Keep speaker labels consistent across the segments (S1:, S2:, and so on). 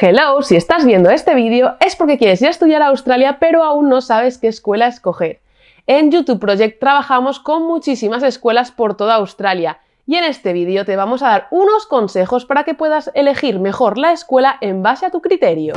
S1: Hello, si estás viendo este vídeo es porque quieres ir a estudiar a Australia pero aún no sabes qué escuela escoger. En YouTube Project trabajamos con muchísimas escuelas por toda Australia y en este vídeo te vamos a dar unos consejos para que puedas elegir mejor la escuela en base a tu criterio.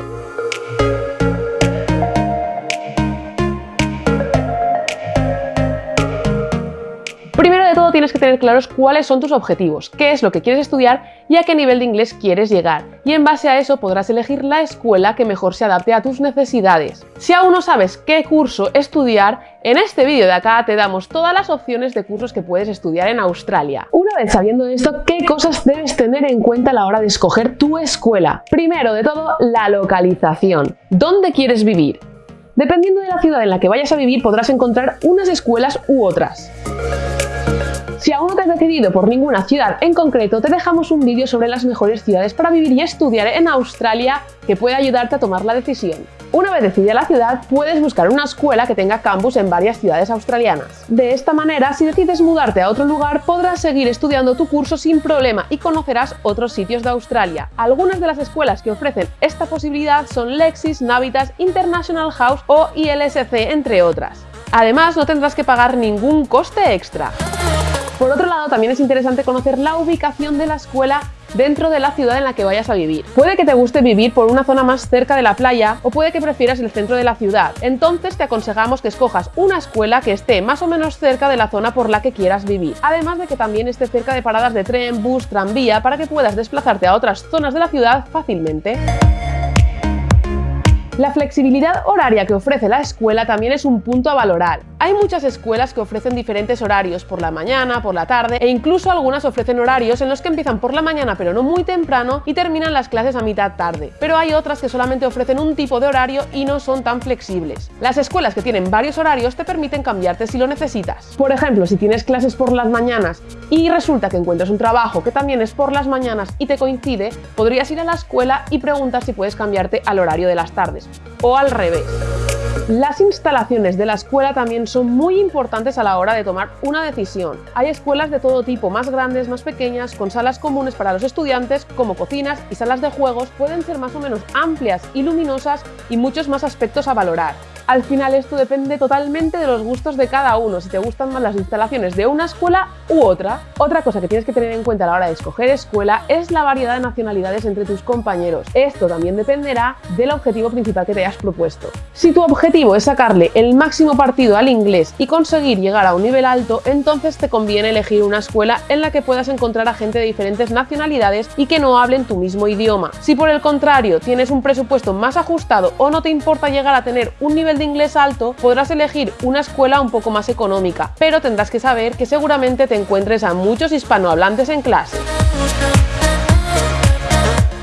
S1: Tener claros cuáles son tus objetivos, qué es lo que quieres estudiar y a qué nivel de inglés quieres llegar. Y en base a eso podrás elegir la escuela que mejor se adapte a tus necesidades. Si aún no sabes qué curso estudiar, en este vídeo de acá te damos todas las opciones de cursos que puedes estudiar en Australia. Una vez sabiendo esto, ¿qué cosas debes tener en cuenta a la hora de escoger tu escuela? Primero de todo, la localización. ¿Dónde quieres vivir? Dependiendo de la ciudad en la que vayas a vivir podrás encontrar unas escuelas u otras. Si aún no te has decidido por ninguna ciudad en concreto, te dejamos un vídeo sobre las mejores ciudades para vivir y estudiar en Australia que puede ayudarte a tomar la decisión. Una vez decidida la ciudad, puedes buscar una escuela que tenga campus en varias ciudades australianas. De esta manera, si decides mudarte a otro lugar, podrás seguir estudiando tu curso sin problema y conocerás otros sitios de Australia. Algunas de las escuelas que ofrecen esta posibilidad son Lexis, Navitas, International House o ILSC, entre otras. Además, no tendrás que pagar ningún coste extra. Por otro lado, también es interesante conocer la ubicación de la escuela dentro de la ciudad en la que vayas a vivir. Puede que te guste vivir por una zona más cerca de la playa o puede que prefieras el centro de la ciudad. Entonces te aconsejamos que escojas una escuela que esté más o menos cerca de la zona por la que quieras vivir. Además de que también esté cerca de paradas de tren, bus, tranvía para que puedas desplazarte a otras zonas de la ciudad fácilmente. La flexibilidad horaria que ofrece la escuela también es un punto a valorar. Hay muchas escuelas que ofrecen diferentes horarios por la mañana, por la tarde e incluso algunas ofrecen horarios en los que empiezan por la mañana pero no muy temprano y terminan las clases a mitad tarde. Pero hay otras que solamente ofrecen un tipo de horario y no son tan flexibles. Las escuelas que tienen varios horarios te permiten cambiarte si lo necesitas. Por ejemplo, si tienes clases por las mañanas y resulta que encuentras un trabajo que también es por las mañanas y te coincide, podrías ir a la escuela y preguntar si puedes cambiarte al horario de las tardes o al revés. Las instalaciones de la escuela también son muy importantes a la hora de tomar una decisión. Hay escuelas de todo tipo, más grandes, más pequeñas, con salas comunes para los estudiantes, como cocinas y salas de juegos, pueden ser más o menos amplias y luminosas y muchos más aspectos a valorar. Al final esto depende totalmente de los gustos de cada uno, si te gustan más las instalaciones de una escuela u otra. Otra cosa que tienes que tener en cuenta a la hora de escoger escuela es la variedad de nacionalidades entre tus compañeros. Esto también dependerá del objetivo principal que te hayas propuesto. Si tu objetivo es sacarle el máximo partido al inglés y conseguir llegar a un nivel alto, entonces te conviene elegir una escuela en la que puedas encontrar a gente de diferentes nacionalidades y que no hablen tu mismo idioma. Si por el contrario tienes un presupuesto más ajustado o no te importa llegar a tener un nivel inglés alto, podrás elegir una escuela un poco más económica, pero tendrás que saber que seguramente te encuentres a muchos hispanohablantes en clase.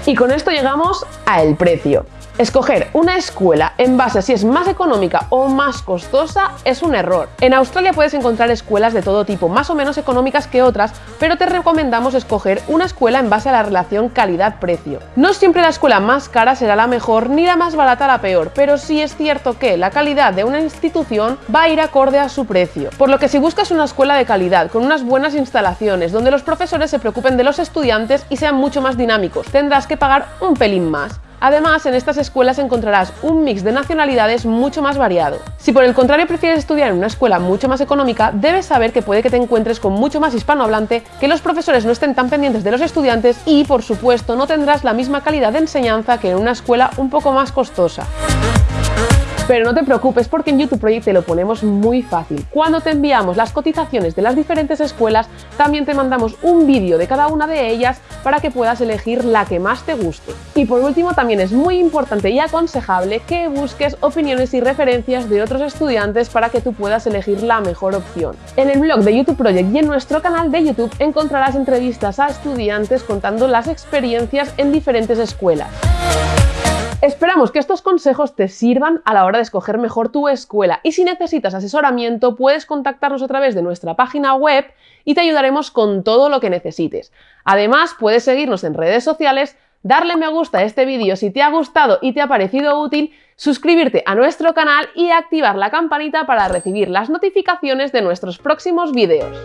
S1: Y con esto llegamos a el precio. Escoger una escuela en base a si es más económica o más costosa es un error. En Australia puedes encontrar escuelas de todo tipo, más o menos económicas que otras, pero te recomendamos escoger una escuela en base a la relación calidad-precio. No siempre la escuela más cara será la mejor ni la más barata la peor, pero sí es cierto que la calidad de una institución va a ir acorde a su precio. Por lo que si buscas una escuela de calidad, con unas buenas instalaciones, donde los profesores se preocupen de los estudiantes y sean mucho más dinámicos, tendrás que pagar un pelín más. Además, en estas escuelas encontrarás un mix de nacionalidades mucho más variado. Si por el contrario prefieres estudiar en una escuela mucho más económica, debes saber que puede que te encuentres con mucho más hispanohablante, que los profesores no estén tan pendientes de los estudiantes y, por supuesto, no tendrás la misma calidad de enseñanza que en una escuela un poco más costosa. Pero no te preocupes porque en YouTube Project te lo ponemos muy fácil. Cuando te enviamos las cotizaciones de las diferentes escuelas, también te mandamos un vídeo de cada una de ellas para que puedas elegir la que más te guste. Y por último, también es muy importante y aconsejable que busques opiniones y referencias de otros estudiantes para que tú puedas elegir la mejor opción. En el blog de YouTube Project y en nuestro canal de YouTube encontrarás entrevistas a estudiantes contando las experiencias en diferentes escuelas. Esperamos que estos consejos te sirvan a la hora de escoger mejor tu escuela y si necesitas asesoramiento puedes contactarnos a través de nuestra página web y te ayudaremos con todo lo que necesites. Además puedes seguirnos en redes sociales, darle me gusta a este vídeo si te ha gustado y te ha parecido útil, suscribirte a nuestro canal y activar la campanita para recibir las notificaciones de nuestros próximos vídeos.